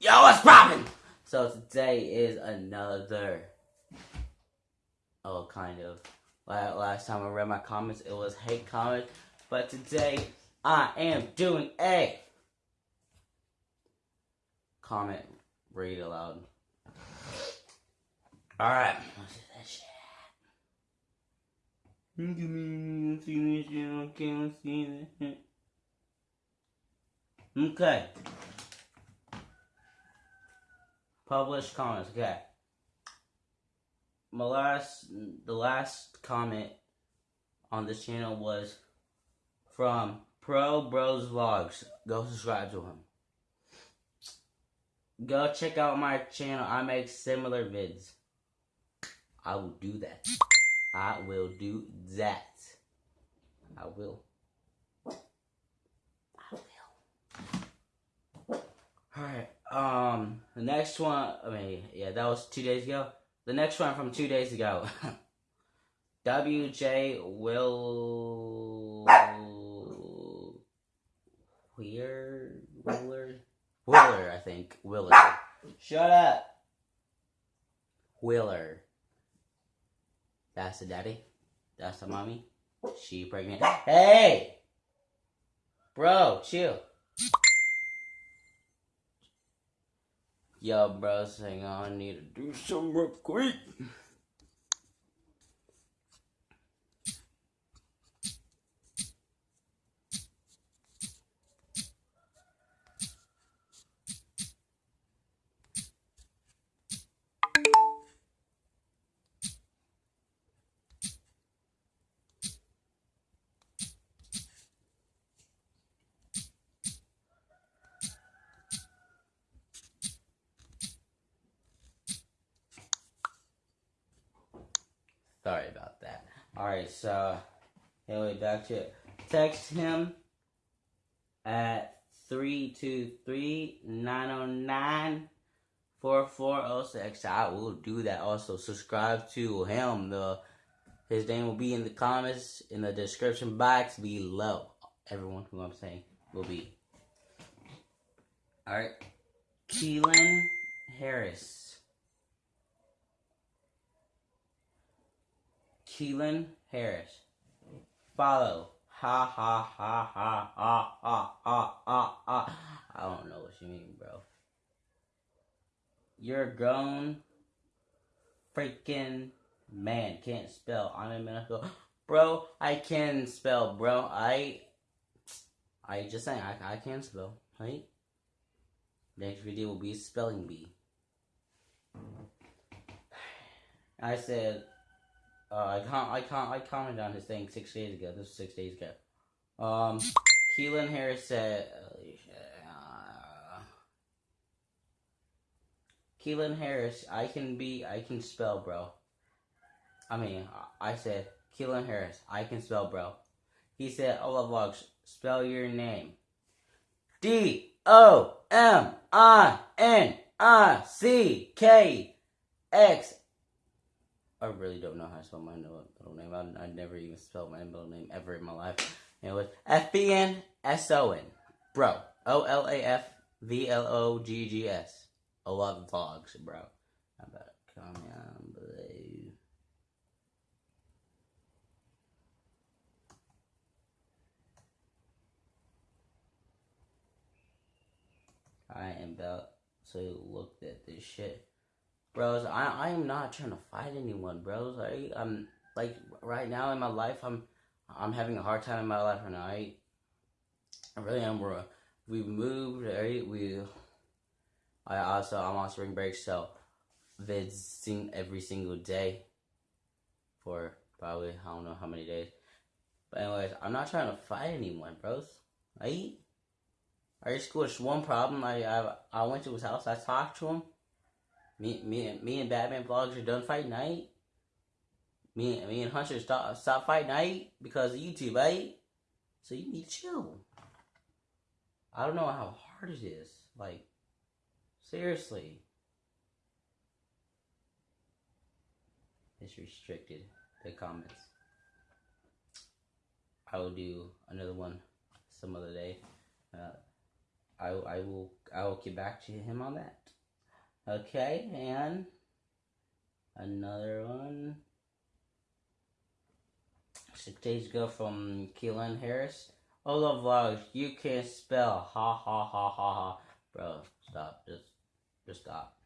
Yo, what's poppin'? So today is another, oh, kind of. Last time I read my comments, it was hate comments, but today I am doing a comment read aloud. All right, let's do that shit. Okay. Published comments. Okay. My last, the last comment on this channel was from Pro Bros Vlogs. Go subscribe to him. Go check out my channel. I make similar vids. I will do that. I will do that. I will. I will. Alright. Um, the next one, I mean, yeah, that was two days ago. The next one from two days ago. WJ Will. Weird. Willard? Willer, I think. Willer. Shut up! Willer. That's the daddy. That's the mommy. She pregnant. Hey! Bro, chill. Yo, bros, hang on. I need to do some real quick. Sorry about that. Alright, so anyway, back to it. Text him at 323-909-4406. I will do that also. Subscribe to him. The his name will be in the comments in the description box below. Everyone who I'm saying will be. Alright. Keelan Harris. Keelan Harris. Follow. Ha ha ha ha ha ha ha ha. I don't know what you mean, bro. You're grown freaking man. Can't spell. I'm in medical. Bro, I can spell, bro. I I just saying I I can spell, right? Next video will be spelling bee. I said uh, I can't. I can't. I commented on his thing six days ago. This was six days ago. Um, Keelan Harris said. Uh, Keelan Harris, I can be. I can spell, bro. I mean, I said Keelan Harris, I can spell, bro. He said, "Ola vlogs, spell your name. D O M I N I C K X I really don't know how to spell my middle name. I, I never even spelled my middle name ever in my life. It was F B N S O N. Bro. O L A F V L O G G S. Lot of vlogs, bro. About comment below? I am about to look at this shit bros. I I am not trying to fight anyone, bros. I I'm like right now in my life, I'm I'm having a hard time in my life right now. I, I really am, bro. We moved, right? We I also I'm on spring break, so visiting every single day for probably I don't know how many days. But anyways, I'm not trying to fight anyone, bros. Right? Our school is one problem. I I I went to his house. I talked to him. Me, me, me and Batman vlogs are done fight night. Me, me and Hunter stop stop fight night because of YouTube, right? So you need to chill. I don't know how hard it is. Like, seriously. It's restricted, the comments. I will do another one some other day. Uh, I I will I will get back to him on that. Okay, and another one. Six days ago from Keelan Harris. Hola vlogs, you can't spell. Ha ha ha ha ha. Bro, stop. Just just stop.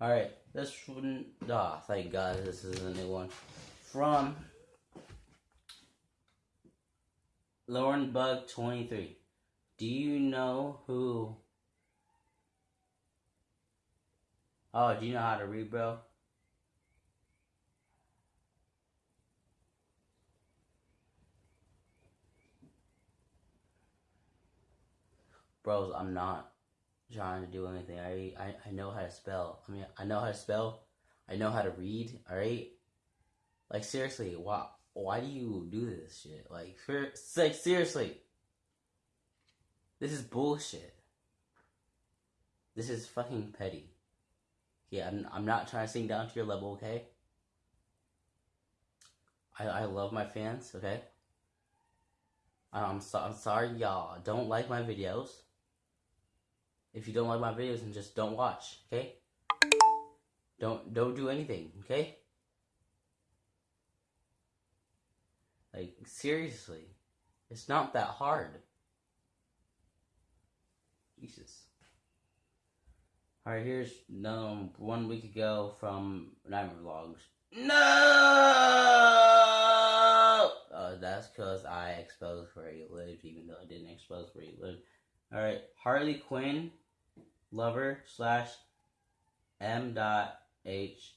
Alright, this one ah, oh, thank God this is a new one. From Lauren Bug 23. Do you know who Oh, do you know how to read, bro? Bros, I'm not trying to do anything. I, I I know how to spell. I mean, I know how to spell. I know how to read. All right. Like seriously, why why do you do this shit? Like, for, like seriously, this is bullshit. This is fucking petty. Yeah, I'm I'm not trying to sing down to your level, okay? I I love my fans, okay? I'm so, I'm sorry y'all don't like my videos. If you don't like my videos, then just don't watch, okay? Don't don't do anything, okay? Like seriously, it's not that hard. Jesus. All right, here's no one week ago from Nightmare Vlogs. No. Uh, that's because I exposed where he lived, even though I didn't expose where he lived. All right, Harley Quinn lover slash M. Dot H.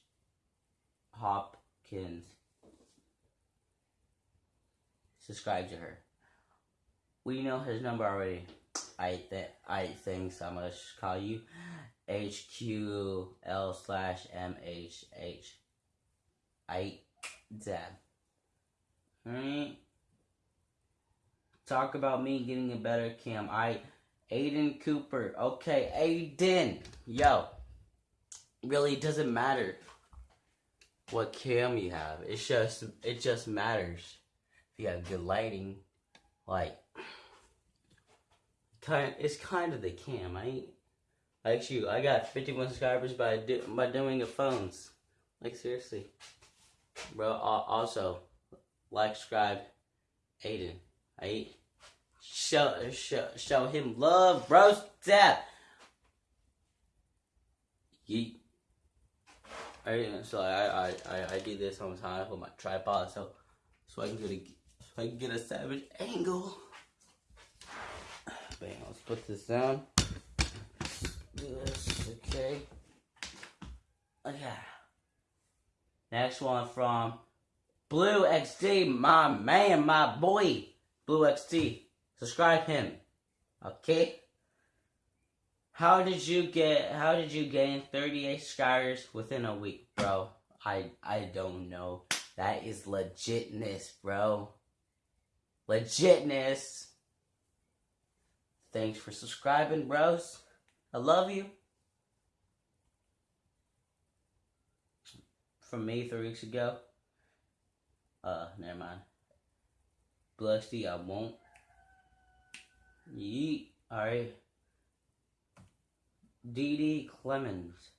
Hopkins. Subscribe to her. We know his number already. I th- I think so I'm gonna call you HQL slash MHH. Alright. Talk about me getting a better cam. I Aiden Cooper. Okay, Aiden. Yo. Really doesn't matter what cam you have. It's just it just matters if you have good lighting. Like kind it's kind of the cam. I like you. I got 51 subscribers by do, by doing the phones. Like seriously, bro. Also, like, subscribe, Aiden. I show show show him love, bro. Step. Yeet. Alright, so I, I I I do this all the time I with my tripod, so so I can get a so I can get a savage angle. Bam, let's put this down. This, okay. Oh, okay. Next one from Blue XD, my man, my boy. Blue XD. Subscribe him. Okay? How did you get how did you gain 38 subscribers within a week, bro? I I don't know. That is legitness, bro. Legitness. Thanks for subscribing, bros. I love you. From me three weeks ago. Uh, never mind. Blusty, I won't. Yeet. Alright. DD Clemens.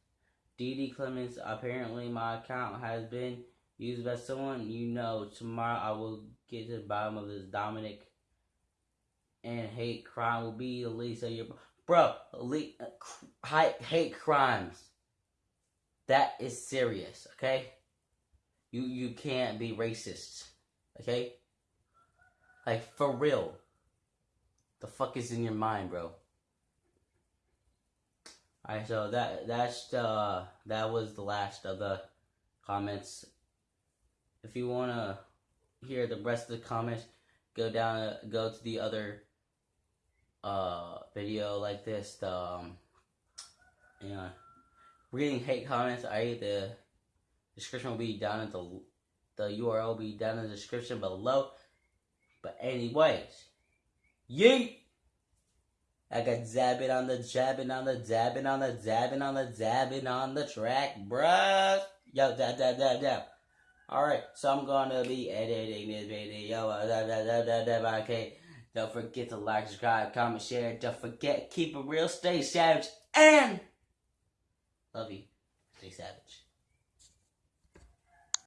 DD Clemens, apparently my account has been used by someone you know. Tomorrow I will get to the bottom of this Dominic and hate crime will be the least of your bro. Uh, hate crimes. That is serious. Okay. You you can't be racist. Okay. Like for real. The fuck is in your mind, bro? Alright, so that that's uh that was the last of the comments. If you wanna hear the rest of the comments, go down go to the other uh, video like this, the, um, you know, reading hate comments, I the description will be down in the, the URL will be down in the description below. But anyways, yeet! I got zabbing on the jabbing on the dabbing on the dabbing on the dabbing on the track, bruh. Yo, dab, dab, dab, dab. Alright, so I'm gonna be editing this video. Da, da, da, da, da, okay. Don't forget to like, subscribe, comment, share. Don't forget, keep it real, stay savage, and love you. Stay savage.